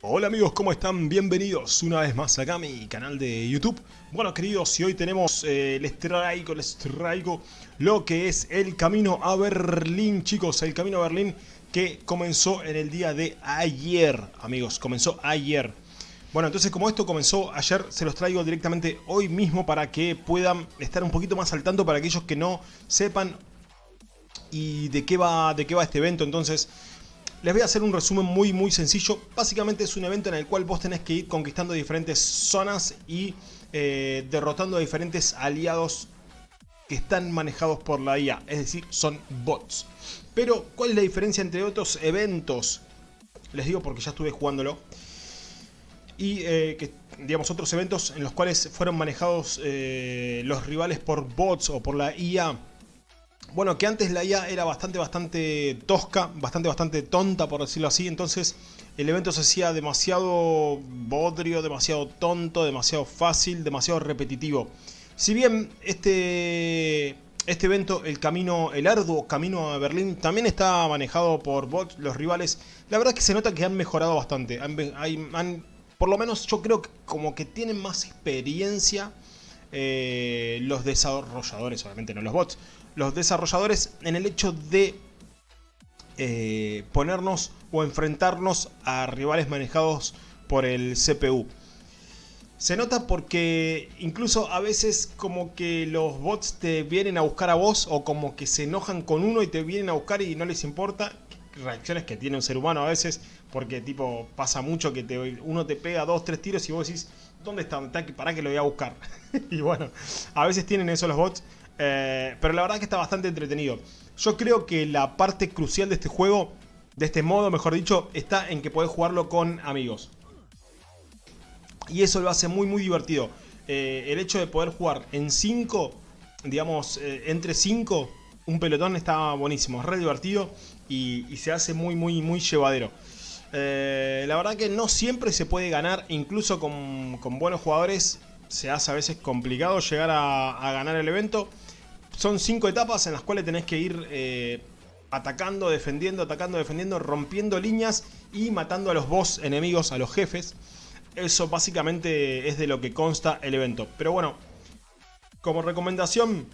Hola amigos, ¿cómo están? Bienvenidos una vez más acá a mi canal de YouTube. Bueno queridos, si hoy tenemos, eh, les traigo, les traigo lo que es el camino a Berlín, chicos. El camino a Berlín que comenzó en el día de ayer, amigos, comenzó ayer. Bueno, entonces como esto comenzó ayer, se los traigo directamente hoy mismo para que puedan estar un poquito más al tanto para aquellos que no sepan y de qué va, de qué va este evento. Entonces, les voy a hacer un resumen muy muy sencillo. Básicamente es un evento en el cual vos tenés que ir conquistando diferentes zonas y eh, derrotando a diferentes aliados que están manejados por la IA. Es decir, son bots. Pero, ¿cuál es la diferencia entre otros eventos? Les digo porque ya estuve jugándolo. Y eh, que, digamos, otros eventos en los cuales fueron manejados eh, los rivales por bots o por la IA bueno, que antes la IA era bastante, bastante tosca, bastante, bastante tonta, por decirlo así. Entonces el evento se hacía demasiado bodrio, demasiado tonto, demasiado fácil, demasiado repetitivo. Si bien este, este evento, el camino, el arduo camino a Berlín, también está manejado por bots, los rivales, la verdad es que se nota que han mejorado bastante. Por lo menos yo creo que como que tienen más experiencia eh, los desarrolladores, obviamente no los bots, los desarrolladores en el hecho de eh, ponernos o enfrentarnos a rivales manejados por el CPU. Se nota porque incluso a veces como que los bots te vienen a buscar a vos o como que se enojan con uno y te vienen a buscar y no les importa. Reacciones que tiene un ser humano a veces porque tipo pasa mucho que te, uno te pega dos, tres tiros y vos decís ¿dónde está? ¿Para que lo voy a buscar? y bueno, a veces tienen eso los bots eh, pero la verdad que está bastante entretenido. Yo creo que la parte crucial de este juego, de este modo mejor dicho, está en que podés jugarlo con amigos. Y eso lo hace muy muy divertido. Eh, el hecho de poder jugar en 5, digamos, eh, entre 5, un pelotón está buenísimo, es re divertido y, se hace muy muy muy llevadero. la verdad que no siempre se puede ganar, incluso con, buenos jugadores se hace a veces complicado llegar a ganar el evento son cinco etapas en las cuales tenés que ir eh, atacando, defendiendo, atacando, defendiendo, rompiendo líneas y matando a los boss enemigos, a los jefes. Eso básicamente es de lo que consta el evento. Pero bueno, como recomendación,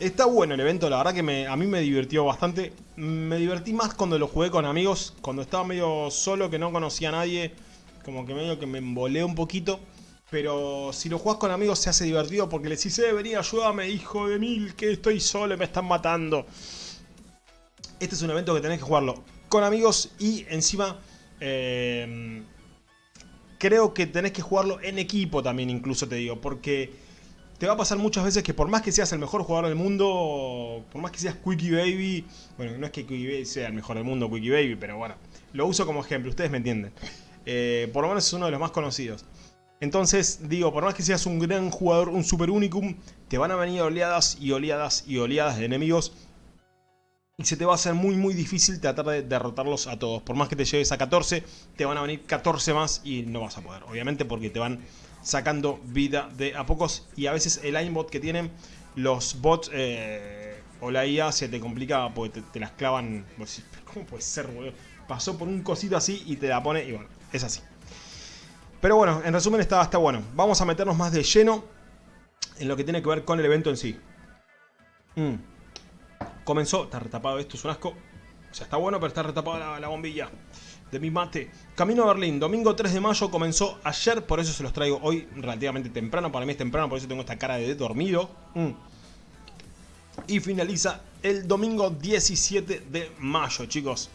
está bueno el evento, la verdad que a mí me divirtió bastante. Me divertí más cuando lo jugué con amigos, cuando estaba medio solo, que no conocía a nadie, como que medio que me embolé un poquito. Pero si lo jugás con amigos se hace divertido porque le decís, eh, vení, ayúdame, hijo de mil, que estoy solo me están matando. Este es un evento que tenés que jugarlo con amigos y encima eh, creo que tenés que jugarlo en equipo también, incluso te digo, porque te va a pasar muchas veces que por más que seas el mejor jugador del mundo, por más que seas Quickie Baby, bueno, no es que Quickie Baby sea el mejor del mundo, Quickie Baby, pero bueno, lo uso como ejemplo, ustedes me entienden. Eh, por lo menos es uno de los más conocidos. Entonces, digo, por más que seas un gran jugador, un super unicum, te van a venir oleadas y oleadas y oleadas de enemigos. Y se te va a hacer muy muy difícil tratar de derrotarlos a todos. Por más que te lleves a 14, te van a venir 14 más y no vas a poder. Obviamente porque te van sacando vida de a pocos. Y a veces el aimbot que tienen los bots eh, o la IA se te complica porque te, las clavan. ¿Cómo puede ser, boludo? Pasó por un cosito así y te la pone y bueno, es así. Pero bueno, en resumen está, está bueno. Vamos a meternos más de lleno en lo que tiene que ver con el evento en sí. Mm. Comenzó, está retapado esto, es un asco. O sea, está bueno, pero está retapada la, bombilla de mi mate. Camino a Berlín, domingo 3 de mayo, comenzó ayer, por eso se los traigo hoy relativamente temprano. Para mí es temprano, por eso tengo esta cara de dormido. Mm. Y finaliza el domingo 17 de mayo, chicos.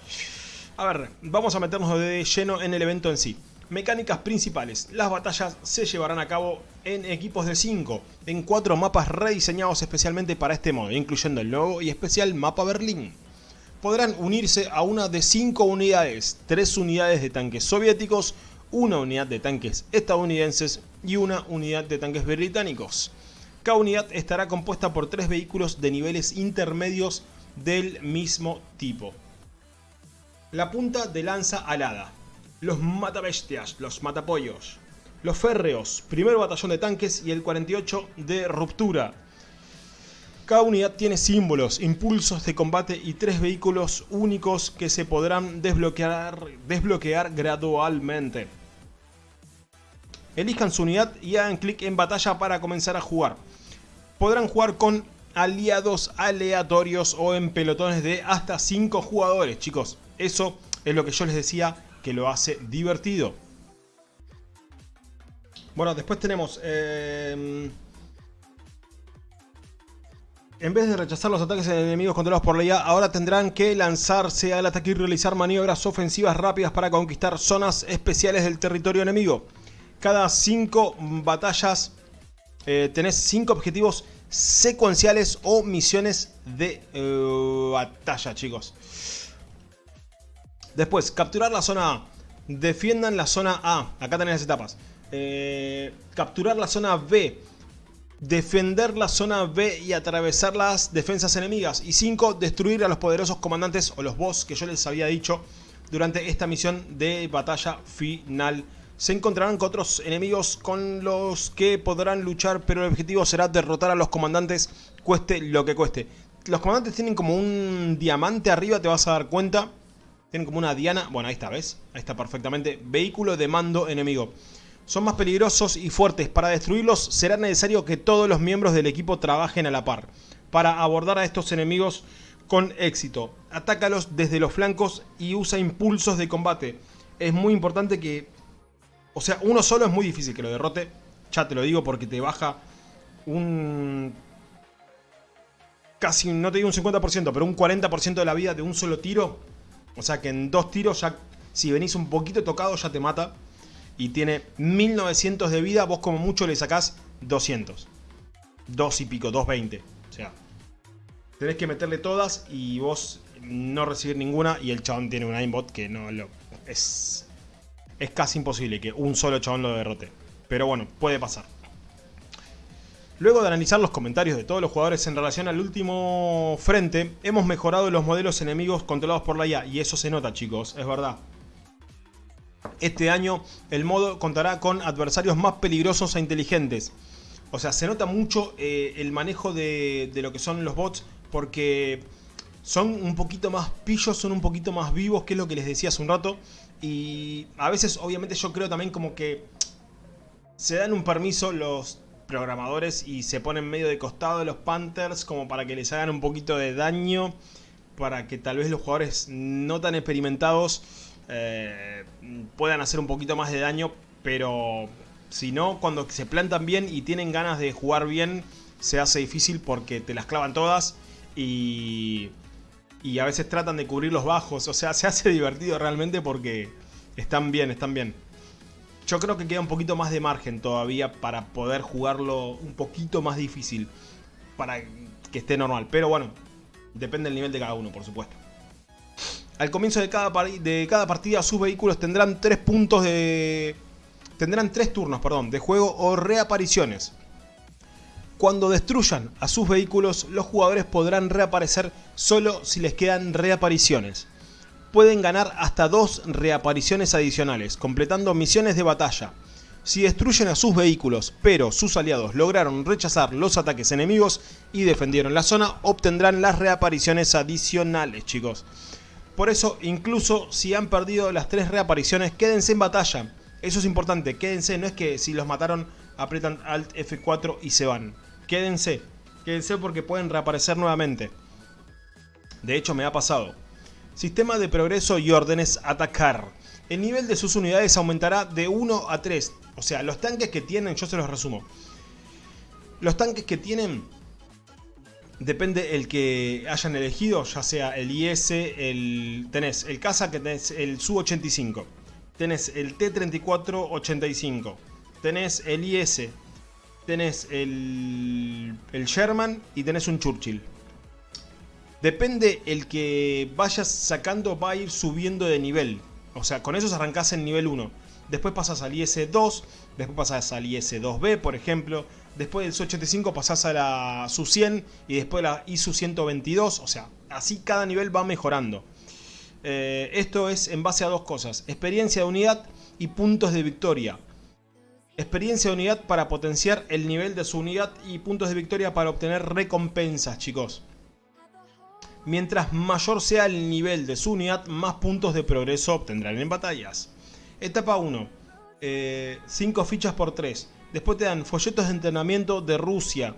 A ver, vamos a meternos de lleno en el evento en sí. Mecánicas principales. Las batallas se llevarán a cabo en equipos de 5, en 4 mapas rediseñados especialmente para este modo, incluyendo el nuevo y especial mapa Berlín. Podrán unirse a una de 5 unidades, 3 unidades de tanques soviéticos, una unidad de tanques estadounidenses y una unidad de tanques británicos. Cada unidad estará compuesta por 3 vehículos de niveles intermedios del mismo tipo. La punta de lanza alada, los matabestias, los matapollos, los férreos, primer batallón de tanques y el 48 de ruptura. Cada unidad tiene símbolos, impulsos de combate y tres vehículos únicos que se podrán desbloquear, desbloquear gradualmente. Elijan su unidad y hagan clic en batalla para comenzar a jugar. Podrán jugar con aliados aleatorios o en pelotones de hasta 5 jugadores, chicos. Eso es lo que yo les decía que lo hace divertido. Bueno, después tenemos... Eh, en vez de rechazar los ataques de enemigos controlados por la IA, ahora tendrán que lanzarse al ataque y realizar maniobras ofensivas rápidas para conquistar zonas especiales del territorio enemigo. Cada 5 batallas eh, tenés 5 objetivos secuenciales o misiones de eh, batalla, chicos. Después, capturar la zona A. Defiendan la zona A. Acá tenés las etapas. Eh, capturar la zona B defender la zona B y atravesar las defensas enemigas. Y 5. Destruir a los poderosos comandantes o los boss que yo les había dicho durante esta misión de batalla final. Se encontrarán con otros enemigos con los que podrán luchar, pero el objetivo será derrotar a los comandantes, cueste lo que cueste. Los comandantes tienen como un diamante arriba, te vas a dar cuenta. Tienen como una diana. Bueno, ahí está, ¿ves? Ahí está perfectamente. Vehículo de mando enemigo son más peligrosos y fuertes. Para destruirlos será necesario que todos los miembros del equipo trabajen a la par. Para abordar a estos enemigos con éxito. Atácalos desde los flancos y usa impulsos de combate. Es muy importante que... O sea, uno solo es muy difícil que lo derrote. Ya te lo digo porque te baja un... Casi, no te digo un 50%, pero un 40% de la vida de un solo tiro. O sea que en dos tiros ya... Si venís un poquito tocado ya te mata y tiene 1900 de vida, vos como mucho le sacás 200. 2 y pico, 220. O sea, tenés que meterle todas y vos no recibir ninguna y el chabón tiene un aimbot que no lo... Es, es casi imposible que un solo chabón lo derrote. Pero bueno, puede pasar. Luego de analizar los comentarios de todos los jugadores en relación al último frente, hemos mejorado los modelos enemigos controlados por la IA. Y eso se nota, chicos, es verdad. Este año el modo contará con adversarios más peligrosos e inteligentes. O sea, se nota mucho eh, el manejo de, lo que son los bots porque son un poquito más pillos, son un poquito más vivos, que es lo que les decía hace un rato. Y a veces, obviamente, yo creo también como que se dan un permiso los programadores y se ponen medio de costado de los Panthers como para que les hagan un poquito de daño, para que tal vez los jugadores no tan experimentados eh, puedan hacer un poquito más de daño, pero si no, cuando se plantan bien y tienen ganas de jugar bien, se hace difícil porque te las clavan todas y, y a veces tratan de cubrir los bajos, o sea, se hace divertido realmente porque están bien, están bien. Yo creo que queda un poquito más de margen todavía para poder jugarlo un poquito más difícil, para que esté normal, pero bueno, depende del nivel de cada uno, por supuesto. Al comienzo de cada, de cada partida sus vehículos tendrán tres puntos de... Tendrán tres turnos, perdón, de juego o reapariciones. Cuando destruyan a sus vehículos, los jugadores podrán reaparecer solo si les quedan reapariciones. Pueden ganar hasta dos reapariciones adicionales, completando misiones de batalla. Si destruyen a sus vehículos, pero sus aliados lograron rechazar los ataques enemigos y defendieron la zona, obtendrán las reapariciones adicionales, chicos. Por eso, incluso si han perdido las tres reapariciones, quédense en batalla. Eso es importante, quédense, no es que si los mataron aprietan Alt F4 y se van. Quédense, quédense porque pueden reaparecer nuevamente. De hecho me ha pasado. Sistema de progreso y órdenes atacar. El nivel de sus unidades aumentará de 1 a 3. O sea, los tanques que tienen, yo se los resumo. Los tanques que tienen depende el que hayan elegido, ya sea el IS, el tenés el Casa que tenés el Su-85, tenés el T-34-85, tenés el IS, tenés el, el Sherman y tenés un Churchill. Depende el que vayas sacando va a ir subiendo de nivel. O sea, con esos arrancás en nivel 1. Después pasas al IS-2, después pasas al IS-2B, por ejemplo, después del Su-85 pasás a la Su-100 y después a la ISU-122, o sea, así cada nivel va mejorando. Eh, esto es en base a dos cosas, experiencia de unidad y puntos de victoria. Experiencia de unidad para potenciar el nivel de su unidad y puntos de victoria para obtener recompensas, chicos. Mientras mayor sea el nivel de su unidad, más puntos de progreso obtendrán en batallas. Etapa 1. 5 eh, fichas por 3. Después te dan folletos de entrenamiento de Rusia.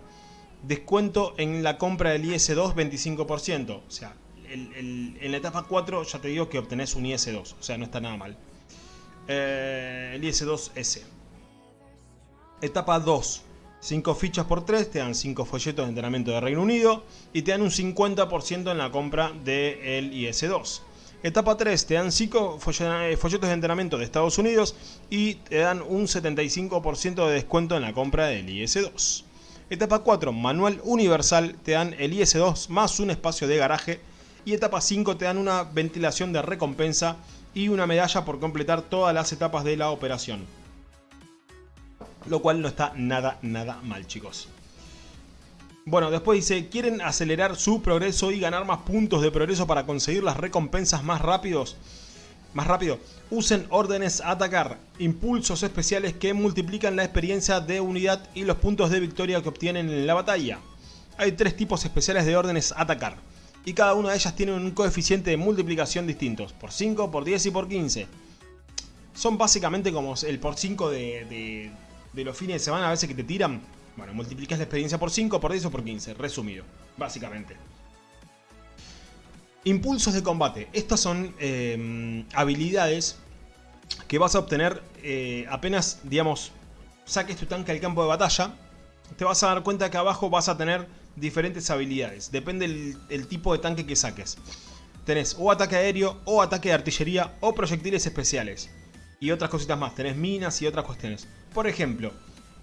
Descuento en la compra del IS-2 25%. O sea, en la etapa 4 ya te digo que obtenés un IS-2. O sea, no está nada mal. Eh, el IS-2S. Etapa 2. 5 fichas por 3, te dan 5 folletos de entrenamiento de Reino Unido y te dan un 50% en la compra del IS-2. Etapa 3, te dan 5 eh, folletos de entrenamiento de Estados Unidos y te dan un 75% de descuento en la compra del IS-2. Etapa 4, manual universal, te dan el IS-2 más un espacio de garaje. Y etapa 5, te dan una ventilación de recompensa y una medalla por completar todas las etapas de la operación lo cual no está nada, nada mal, chicos. Bueno, después dice, ¿quieren acelerar su progreso y ganar más puntos de progreso para conseguir las recompensas más rápidos? Más rápido, usen órdenes atacar, impulsos especiales que multiplican la experiencia de unidad y los puntos de victoria que obtienen en la batalla. Hay tres tipos especiales de órdenes atacar, y cada una de ellas tiene un coeficiente de multiplicación distintos, por 5, por 10 y por 15. Son básicamente como el por 5 de de los fines de semana a veces que te tiran, bueno, multiplicas la experiencia por 5, por 10 o por 15, resumido, básicamente. Impulsos de combate. Estas son em, habilidades que vas a obtener eh, apenas, digamos, saques tu tanque al campo de batalla. Te vas a dar cuenta que abajo vas a tener diferentes habilidades. Depende del tipo de tanque que saques. Tenés o ataque aéreo, o ataque de artillería, o proyectiles especiales y otras cositas más. Tenés minas y otras cuestiones. Por ejemplo,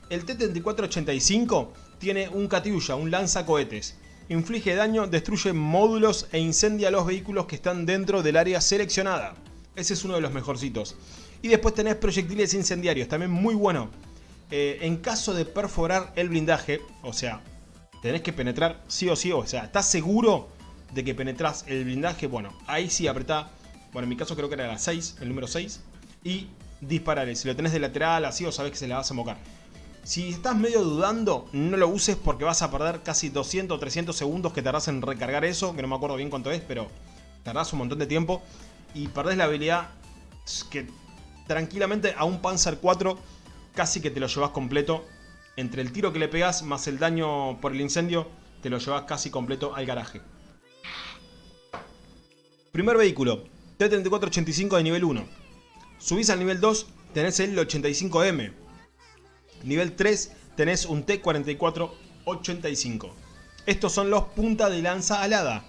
el T-3485 tiene un Katyusha, un lanzacohetes. Inflige daño, destruye módulos e incendia los vehículos que están dentro del área seleccionada. Ese es uno de los mejorcitos. Y después tenés proyectiles incendiarios, también muy bueno. Eh, en caso de perforar el blindaje, o sea, tenés que penetrar sí o sí, o sea, ¿estás seguro de que penetras el blindaje? Bueno, ahí sí apretá, bueno en mi caso creo que era la 6, el número 6, y dispararle. Si lo tenés de lateral así o sabés que se le vas a mocar. Si estás medio dudando, no lo uses porque vas a perder casi 200 o 300 segundos que tardás en recargar eso, que no me acuerdo bien cuánto es, pero tardás un montón de tiempo y perdés la habilidad que tranquilamente a un Panzer 4 casi que te lo llevas completo. Entre el tiro que le pegas más el daño por el incendio, te lo llevas casi completo al garaje. Primer vehículo, T-3485 de nivel 1. Subís al nivel 2, tenés el 85M. Nivel 3, tenés un T4485. Estos son los punta de lanza alada.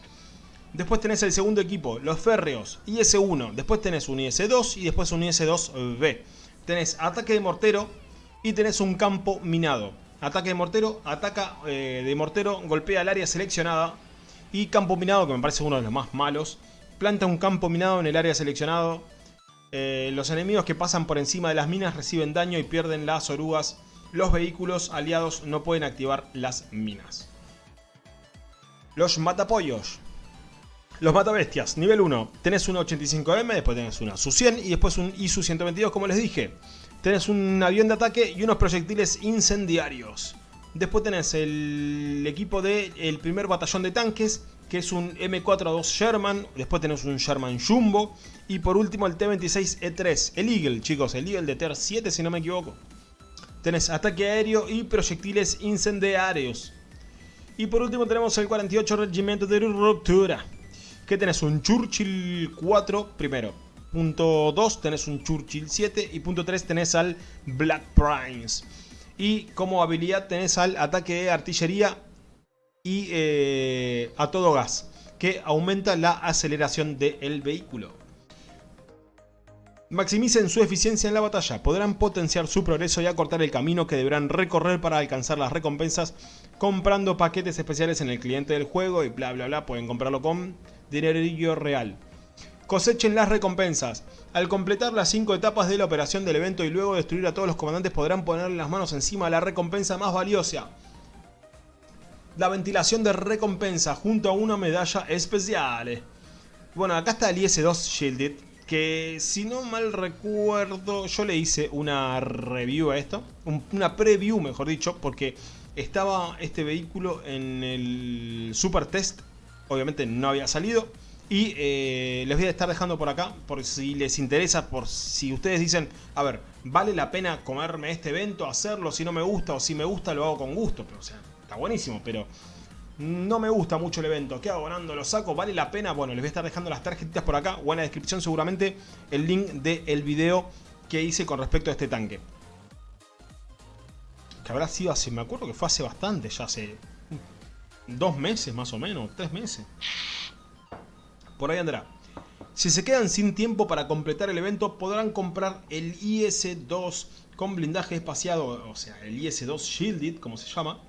Después tenés el segundo equipo, los férreos, IS-1. Después tenés un IS-2 y después un IS-2B. Tenés ataque de mortero y tenés un campo minado. Ataque de mortero, ataca eh, de mortero, golpea el área seleccionada. Y campo minado, que me parece uno de los más malos. Planta un campo minado en el área seleccionado eh, los enemigos que pasan por encima de las minas reciben daño y pierden las orugas. Los vehículos aliados no pueden activar las minas. Los matapollos. Los matabestias, nivel 1. Tenés un 85M, después tenés una Su-100 y después un ISU-122 como les dije. Tenés un avión de ataque y unos proyectiles incendiarios. Después tenés el equipo del primer batallón de tanques que es un M42 Sherman, después tenés un Sherman Jumbo, y por último el T26E3, el Eagle, chicos, el Eagle de Ter 7 si no me equivoco. Tenés ataque aéreo y proyectiles incendiarios. Y por último tenemos el 48 Regimiento de Ruptura, que tenés un Churchill 4 primero. Punto 2 tenés un Churchill 7 y punto 3 tenés al Black Prince. Y como habilidad tenés al ataque de artillería y eh, a todo gas, que aumenta la aceleración del vehículo. Maximicen su eficiencia en la batalla, podrán potenciar su progreso y acortar el camino que deberán recorrer para alcanzar las recompensas comprando paquetes especiales en el cliente del juego y bla bla bla, pueden comprarlo con dinero real. Cosechen las recompensas. Al completar las 5 etapas de la operación del evento y luego destruir a todos los comandantes podrán ponerle las manos encima de la recompensa más valiosa la ventilación de recompensa junto a una medalla especial. Bueno, acá está el IS-2 Shielded, que si no mal recuerdo, yo le hice una review a esto, una preview mejor dicho, porque estaba este vehículo en el Super Test, obviamente no había salido, y eh, les voy a estar dejando por acá, por si les interesa, por si ustedes dicen, a ver, ¿vale la pena comerme este evento, hacerlo? Si no me gusta o si me gusta lo hago con gusto. Pero, o sea, está buenísimo, pero no me gusta mucho el evento. ¿Qué hago? ¿Lo saco? ¿Vale la pena? Bueno, les voy a estar dejando las tarjetitas por acá o en la descripción seguramente el link del video que hice con respecto a este tanque. Que habrá sido hace, me acuerdo que fue hace bastante, ya hace dos meses más o menos, tres meses. Por ahí andará. Si se quedan sin tiempo para completar el evento, podrán comprar el IS-2 con blindaje espaciado, o sea, el IS-2 Shielded, como se llama,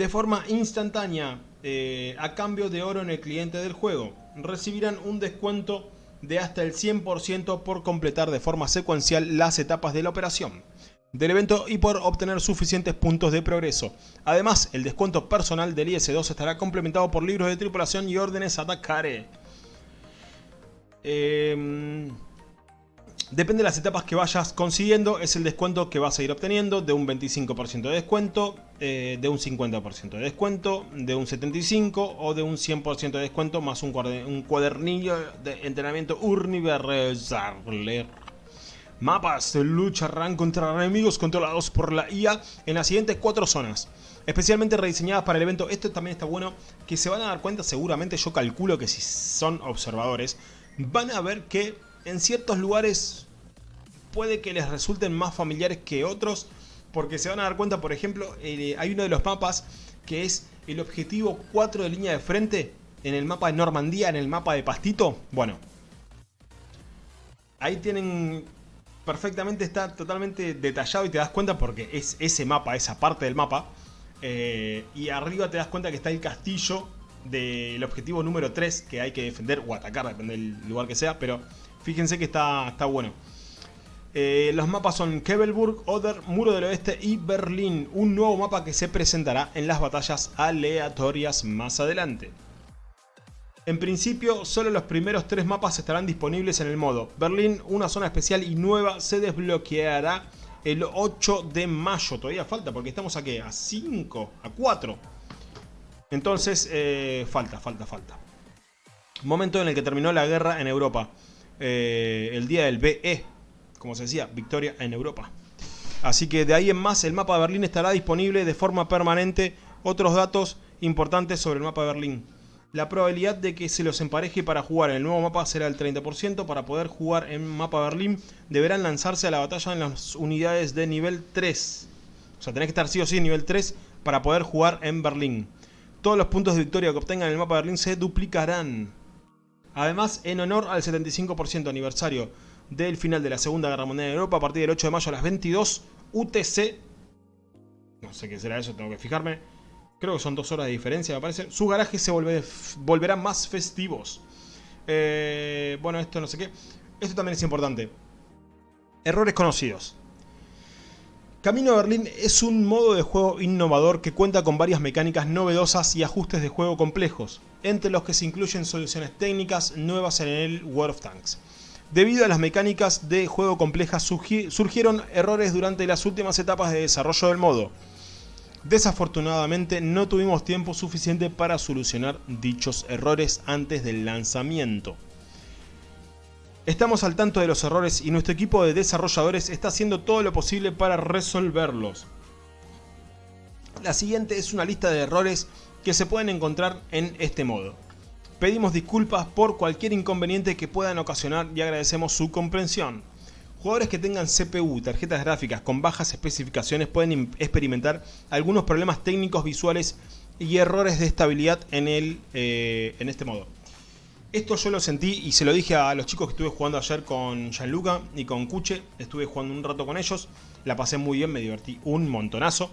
de forma instantánea, eh, a cambio de oro en el cliente del juego. Recibirán un descuento de hasta el 100% por completar de forma secuencial las etapas de la operación del evento y por obtener suficientes puntos de progreso. Además, el descuento personal del IS-2 estará complementado por libros de tripulación y órdenes a atacar. Depende de las etapas que vayas consiguiendo, es el descuento que vas a ir obteniendo de un 25% de descuento, eh, de un 50% de descuento, de un 75% o de un 100% de descuento más un, cuadernillo de entrenamiento universal. Mapas lucharán contra enemigos controlados por la IA en las siguientes cuatro zonas. Especialmente rediseñadas para el evento. Esto también está bueno. Que se van a dar cuenta seguramente. Yo calculo que si son observadores van a ver que en ciertos lugares puede que les resulten más familiares que otros, porque se van a dar cuenta, por ejemplo, eh, hay uno de los mapas que es el objetivo 4 de línea de frente, en el mapa de Normandía, en el mapa de Pastito, bueno, ahí tienen perfectamente, está totalmente detallado y te das cuenta porque es ese mapa, esa parte del mapa, eh, y arriba te das cuenta que está el castillo del objetivo número 3 que hay que defender o atacar, depende del lugar que sea, pero fíjense que está, está bueno. Eh, los mapas son Kebelburg, Oder, Muro del Oeste y Berlín, un nuevo mapa que se presentará en las batallas aleatorias más adelante. En principio, solo los primeros tres mapas estarán disponibles en el modo. Berlín, una zona especial y nueva, se desbloqueará el 8 de mayo. Todavía falta porque estamos aquí a 5, a 4 entonces, eh, falta, falta, falta. Momento en el que terminó la guerra en Europa. Eh, el día del BE, como se decía, victoria en Europa. Así que de ahí en más el mapa de Berlín estará disponible de forma permanente. Otros datos importantes sobre el mapa de Berlín. La probabilidad de que se los empareje para jugar en el nuevo mapa será el 30%. Para poder jugar en mapa Berlín deberán lanzarse a la batalla en las unidades de nivel 3. O sea, tenés que estar sí o sí en nivel 3 para poder jugar en Berlín. Todos los puntos de victoria que obtengan en el mapa de Berlín se duplicarán. Además, en honor al 75% aniversario del final de la Segunda Guerra Mundial en Europa, a partir del 8 de mayo a las 22 UTC, no sé qué será eso, tengo que fijarme, creo que son dos horas de diferencia me parece, sus garajes se volverán más festivos. Eh, bueno, esto no sé qué. Esto también es importante. Errores conocidos. Camino a Berlín es un modo de juego innovador que cuenta con varias mecánicas novedosas y ajustes de juego complejos, entre los que se incluyen soluciones técnicas nuevas en el World of Tanks. Debido a las mecánicas de juego complejas surgieron errores durante las últimas etapas de desarrollo del modo. Desafortunadamente no tuvimos tiempo suficiente para solucionar dichos errores antes del lanzamiento. Estamos al tanto de los errores y nuestro equipo de desarrolladores está haciendo todo lo posible para resolverlos. La siguiente es una lista de errores que se pueden encontrar en este modo. Pedimos disculpas por cualquier inconveniente que puedan ocasionar y agradecemos su comprensión. Jugadores que tengan CPU, tarjetas gráficas con bajas especificaciones pueden experimentar algunos problemas técnicos visuales y errores de estabilidad en, el, eh, en este modo. Esto yo lo sentí y se lo dije a los chicos que estuve jugando ayer con Gianluca y con Cuche. Estuve jugando un rato con ellos. La pasé muy bien, me divertí un montonazo.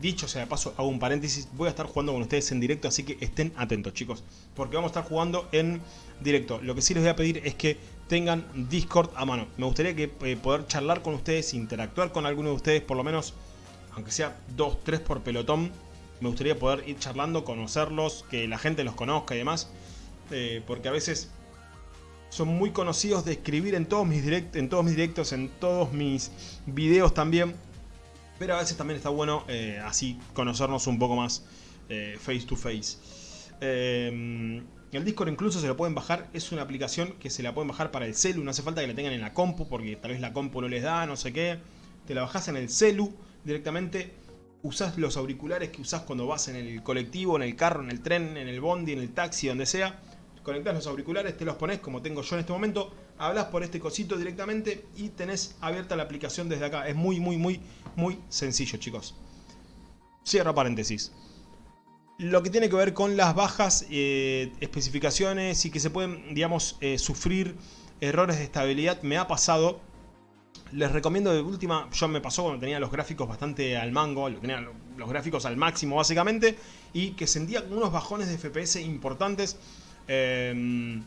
Dicho sea de paso, hago un paréntesis, voy a estar jugando con ustedes en directo, así que estén atentos chicos, porque vamos a estar jugando en directo. Lo que sí les voy a pedir es que tengan Discord a mano. Me gustaría eh, poder charlar con ustedes, interactuar con alguno de ustedes, por lo menos, aunque sea 2, 3 por pelotón. Me gustaría poder ir charlando, conocerlos, que la gente los conozca y demás. Eh, porque a veces son muy conocidos de escribir en todos mis, en todos mis directos, en todos mis videos también. Pero a veces también está bueno eh, así conocernos un poco más eh, face to face. Em, el Discord incluso se lo pueden bajar, es una aplicación que se la pueden bajar para el celu, no hace falta que la tengan en la compu porque tal vez la compu no les da, no sé qué. Te la bajas en el celu directamente, usás los auriculares que usás cuando vas en el colectivo, en el carro, en el tren, en el bondi, en el taxi, donde sea conectás los auriculares, te los pones como tengo yo en este momento, hablas por este cosito directamente y tenés abierta la aplicación desde acá. Es muy, muy, muy, muy sencillo, chicos. Cierro paréntesis. Lo que tiene que ver con las bajas eh, especificaciones y que se pueden, digamos, eh, sufrir errores de estabilidad, me ha pasado. Les recomiendo de última, yo me pasó cuando tenía los gráficos bastante al mango, tenía los gráficos al máximo básicamente, y que sentía unos bajones de FPS importantes Em,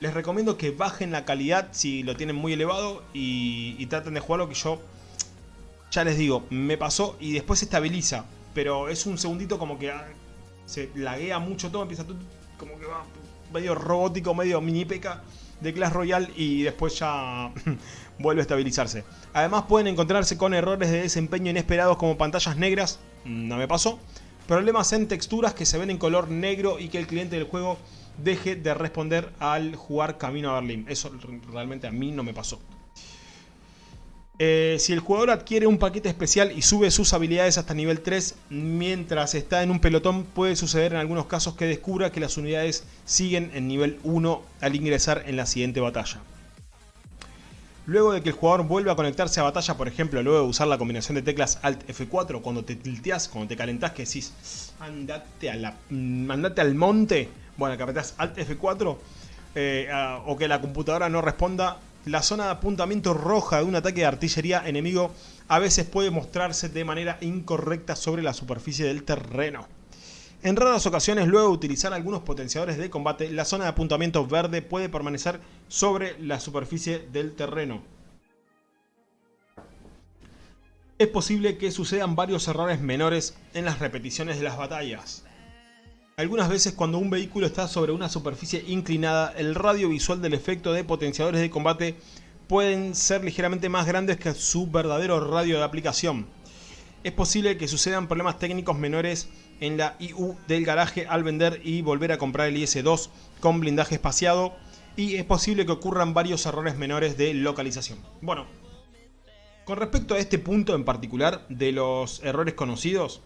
les recomiendo que bajen la calidad si lo tienen muy elevado y, traten de jugarlo que yo ya les digo, me pasó y después se estabiliza. Pero es un segundito como que ah, se laguea mucho todo, empieza todo como que va medio robótico, medio mini peca de Clash Royale y después ya vuelve a estabilizarse. Además pueden encontrarse con errores de desempeño inesperados como pantallas negras, no me pasó, problemas en texturas que se ven en color negro y que el cliente del juego deje de responder al jugar camino a Berlín. Eso realmente a mí no me pasó. Eh, si el jugador adquiere un paquete especial y sube sus habilidades hasta nivel 3 mientras está en un pelotón, puede suceder en algunos casos que descubra que las unidades siguen en nivel 1 al ingresar en la siguiente batalla. Luego de que el jugador vuelva a conectarse a batalla, por ejemplo, luego de usar la combinación de teclas Alt F4, cuando te tilteas, cuando te calentás, que decís, andate, mm, andate al monte, bueno, que apretás Alt F4 eh, o que la computadora no responda, la zona de apuntamiento roja de un ataque de artillería enemigo a veces puede mostrarse de manera incorrecta sobre la superficie del terreno. En raras ocasiones, luego de utilizar algunos potenciadores de combate, la zona de apuntamiento verde puede permanecer sobre la superficie del terreno. Es posible que sucedan varios errores menores en las repeticiones de las batallas. Algunas veces cuando un vehículo está sobre una superficie inclinada, el radio visual del efecto de potenciadores de combate pueden ser ligeramente más grandes que su verdadero radio de aplicación. Es posible que sucedan problemas técnicos menores en la IU del garaje al vender y volver a comprar el IS-2 con blindaje espaciado y es posible que ocurran varios errores menores de localización. Bueno, con respecto a este punto en particular de los errores conocidos,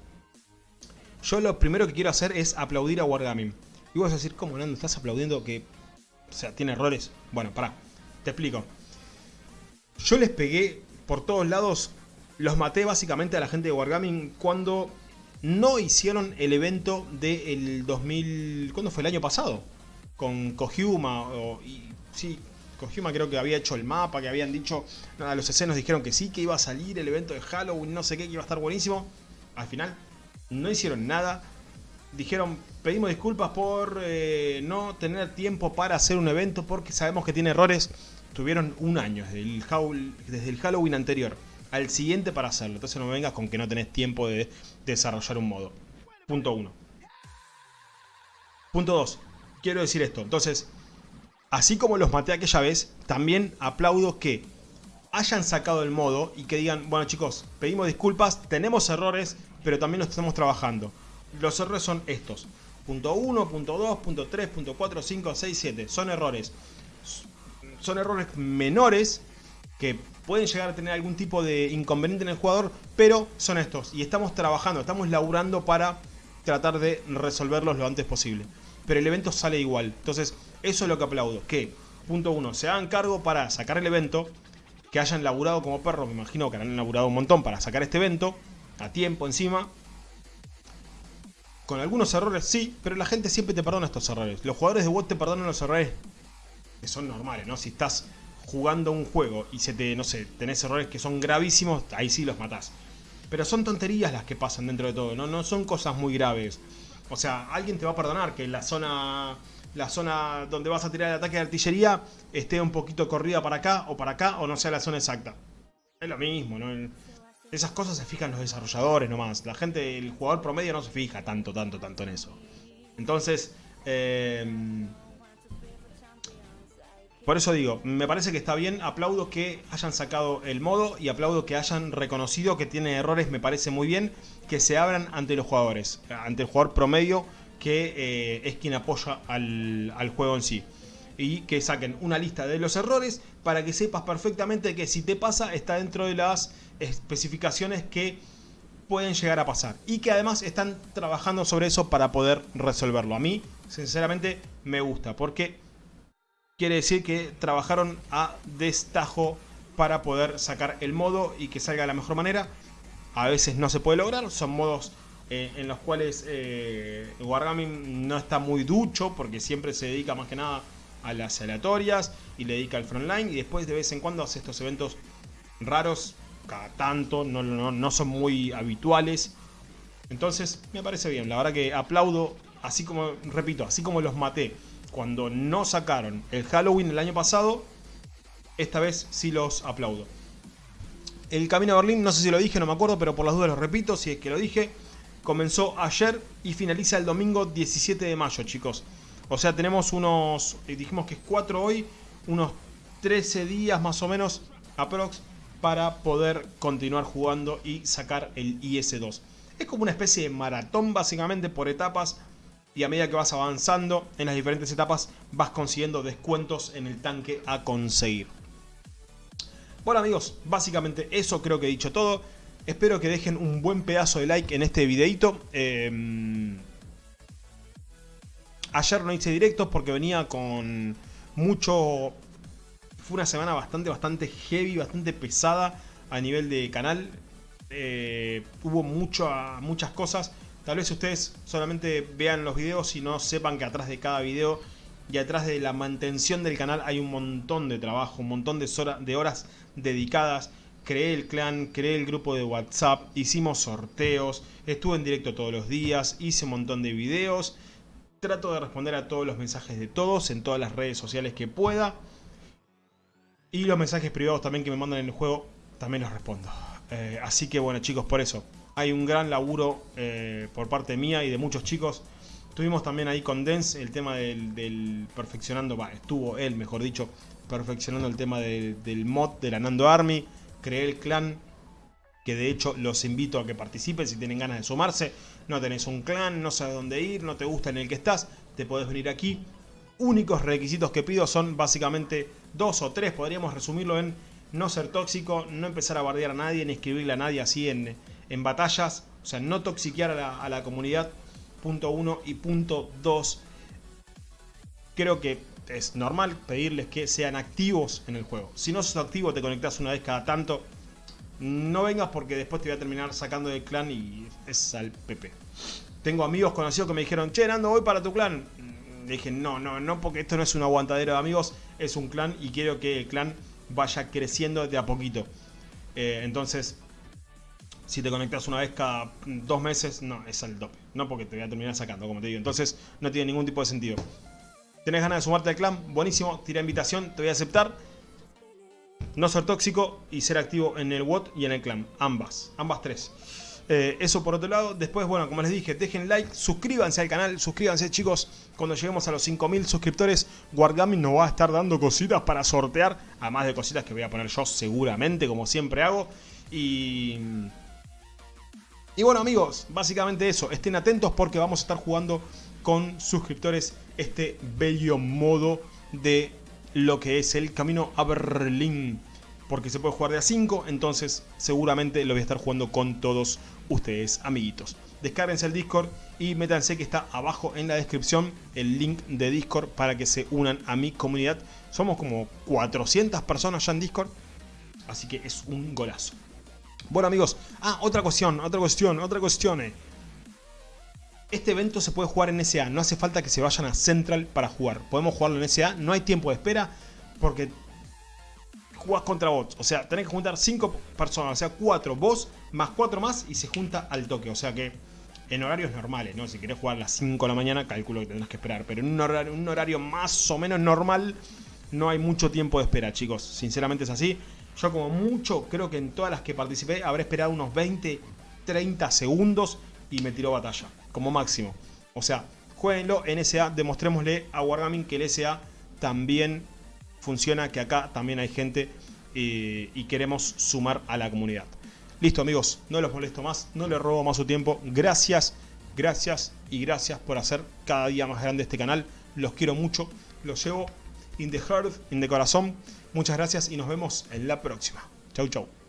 yo lo primero que quiero hacer es aplaudir a Wargaming. Y vos a decir, ¿cómo Nando? ¿Estás aplaudiendo que o sea, tiene errores? Bueno, pará, te explico. Yo les pegué por todos lados, los maté básicamente a la gente de Wargaming cuando no hicieron el evento del 2000... ¿Cuándo fue? El año pasado. Con Kohuma. O, y, sí, Kohuma creo que había hecho el mapa, que habían dicho... Nada, los escenos dijeron que sí, que iba a salir el evento de Halloween, no sé qué, que iba a estar buenísimo. Al final no hicieron nada. Dijeron, pedimos disculpas por eh, no tener tiempo para hacer un evento porque sabemos que tiene errores. Tuvieron un año desde el, desde el Halloween anterior al siguiente para hacerlo. Entonces no me vengas con que no tenés tiempo de desarrollar un modo. Punto 1. Punto 2. Quiero decir esto. Entonces, así como los maté aquella vez, también aplaudo que hayan sacado el modo y que digan, bueno chicos, pedimos disculpas, tenemos errores, pero también lo estamos trabajando. Los errores son estos. Punto 1, punto 2, punto 3, punto 4, 5, 6, 7. Son errores. Son errores menores que pueden llegar a tener algún tipo de inconveniente en el jugador, pero son estos. Y estamos trabajando, estamos laburando para tratar de resolverlos lo antes posible. Pero el evento sale igual. Entonces, eso es lo que aplaudo. Que, punto 1, se hagan cargo para sacar el evento que hayan laburado como perros, me imagino que han laburado un montón para sacar este evento, a tiempo encima. Con algunos errores sí, pero la gente siempre te perdona estos errores. Los jugadores de WoD te perdonan los errores que son normales, ¿no? Si estás jugando un juego y se te, no sé, tenés errores que son gravísimos, ahí sí los matás. Pero son tonterías las que pasan dentro de todo, ¿no? No son cosas muy graves. O sea, alguien te va a perdonar que la zona la zona donde vas a tirar el ataque de artillería esté un poquito corrida para acá o para acá o no sea la zona exacta. Es lo mismo, ¿no? Esas cosas se fijan los desarrolladores nomás. La gente, el jugador promedio no se fija tanto, tanto, tanto en eso. Entonces, em, Por eso digo, me parece que está bien, aplaudo que hayan sacado el modo y aplaudo que hayan reconocido que tiene errores, me parece muy bien, que se abran ante los jugadores, ante el jugador promedio que eh, es quien apoya al, al juego en sí. Y que saquen una lista de los errores para que sepas perfectamente que si te pasa está dentro de las especificaciones que pueden llegar a pasar. Y que además están trabajando sobre eso para poder resolverlo. A mí, sinceramente, me gusta porque quiere decir que trabajaron a destajo para poder sacar el modo y que salga de la mejor manera. A veces no se puede lograr, son modos eh, en los cuales eh, Wargaming no está muy ducho porque siempre se dedica más que nada a las aleatorias y le dedica al frontline y después de vez en cuando hace estos eventos raros, cada tanto, no, no, no son muy habituales. Entonces me parece bien, la verdad que aplaudo, así como, repito, así como los maté cuando no sacaron el Halloween el año pasado, esta vez sí los aplaudo. El camino a Berlín, no sé si lo dije, no me acuerdo, pero por las dudas lo repito, si es que lo dije. Comenzó ayer y finaliza el domingo 17 de mayo, chicos. O sea, tenemos unos, eh, dijimos que es 4 hoy, unos 13 días más o menos, aprox, para poder continuar jugando y sacar el IS-2. Es como una especie de maratón, básicamente, por etapas y a medida que vas avanzando en las diferentes etapas vas consiguiendo descuentos en el tanque a conseguir. Bueno amigos, básicamente eso creo que he dicho todo. Espero que dejen un buen pedazo de like en este videito. Em, ayer no hice directos porque venía con mucho... Fue una semana bastante, bastante heavy, bastante pesada a nivel de canal. Eh, hubo muchas cosas Tal vez ustedes solamente vean los videos y no sepan que atrás de cada video y atrás de la mantención del canal hay un montón de trabajo, un montón de, horas dedicadas. Creé el clan, creé el grupo de WhatsApp, hicimos sorteos, estuve en directo todos los días, hice un montón de videos. Trato de responder a todos los mensajes de todos en todas las redes sociales que pueda. Y los mensajes privados también que me mandan en el juego, también los respondo. Eh, así que bueno chicos, por eso hay un gran laburo eh, por parte mía y de muchos chicos. Tuvimos también ahí con Dens el tema del, perfeccionando, va, estuvo él, mejor dicho, perfeccionando el tema del mod de la Nando Army. Creé el clan, que de hecho los invito a que participen si tienen ganas de sumarse. No tenés un clan, no sabes dónde ir, no te gusta en el que estás, te podés venir aquí. Únicos requisitos que pido son básicamente dos o tres, podríamos resumirlo en no ser tóxico, no empezar a bardear a nadie, ni escribirle a nadie así en, en batallas, o sea, no toxiquear a la, comunidad, punto uno, y punto dos, creo que es normal pedirles que sean activos en el juego. Si no sos activo, te conectas una vez cada tanto, no vengas porque después te voy a terminar sacando del clan y es al PP. Tengo amigos conocidos que me dijeron, che, Nando, voy para tu clan. Le dije, no, no, no, porque esto no es un aguantadero de amigos, es un clan y quiero que el clan vaya creciendo de a poquito. Eh, entonces, si te conectas una vez cada dos meses, no, es al tope. No porque te voy a terminar sacando, como te digo. Entonces no tiene ningún tipo de sentido. ¿Tenés ganas de sumarte al clan? Buenísimo, tira invitación, te voy a aceptar. No ser tóxico y ser activo en el WOT y en el clan. Ambas, ambas tres. Eh, eso por otro lado. Después, bueno, como les dije, dejen like, suscríbanse al canal, suscríbanse chicos. Cuando lleguemos a los 5000 suscriptores, Wargaming nos va a estar dando cositas para sortear. Además de cositas que voy a poner yo seguramente, como siempre hago. Y... Y bueno amigos, básicamente eso, estén atentos porque vamos a estar jugando con suscriptores este bello modo de lo que es el camino a Berlín. Porque se puede jugar de a 5, entonces seguramente lo voy a estar jugando con todos ustedes amiguitos. Descárguense el Discord y métanse que está abajo en la descripción el link de Discord para que se unan a mi comunidad. Somos como 400 personas ya en Discord, así que es un golazo. Bueno amigos, ah, otra cuestión, otra cuestión, otra cuestión. Eh. Este evento se puede jugar en SA, no hace falta que se vayan a Central para jugar. Podemos jugarlo en SA, no hay tiempo de espera porque jugás contra bots. O sea, tenés que juntar 5 personas, o sea, 4 vos más 4 más y se junta al toque. O sea que en horarios normales, ¿no? Si querés jugar a las 5 de la mañana, calculo que tendrás que esperar. Pero en un horario, un horario más o menos normal, no hay mucho tiempo de espera, chicos. Sinceramente es así. Yo como mucho, creo que en todas las que participé habré esperado unos 20, 30 segundos y me tiró batalla, como máximo. O sea, jueguenlo en SA, demostrémosle a Wargaming que el SA también funciona, que acá también hay gente eh, y queremos sumar a la comunidad. Listo amigos, no los molesto más, no les robo más su tiempo. Gracias, gracias y gracias por hacer cada día más grande este canal. Los quiero mucho, los llevo in the heart, in the corazón. Muchas gracias y nos vemos en la próxima. Chau, chau.